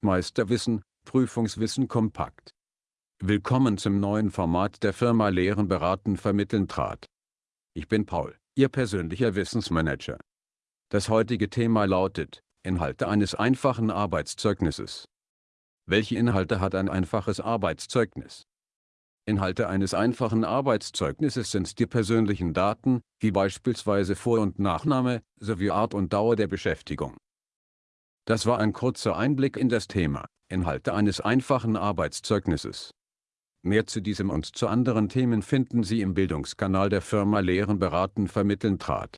Meisterwissen, Prüfungswissen kompakt. Willkommen zum neuen Format der Firma Lehren beraten vermitteln trat. Ich bin Paul, Ihr persönlicher Wissensmanager. Das heutige Thema lautet, Inhalte eines einfachen Arbeitszeugnisses. Welche Inhalte hat ein einfaches Arbeitszeugnis? Inhalte eines einfachen Arbeitszeugnisses sind die persönlichen Daten, wie beispielsweise Vor- und Nachname, sowie Art und Dauer der Beschäftigung. Das war ein kurzer Einblick in das Thema, Inhalte eines einfachen Arbeitszeugnisses. Mehr zu diesem und zu anderen Themen finden Sie im Bildungskanal der Firma Lehren beraten vermitteln trat.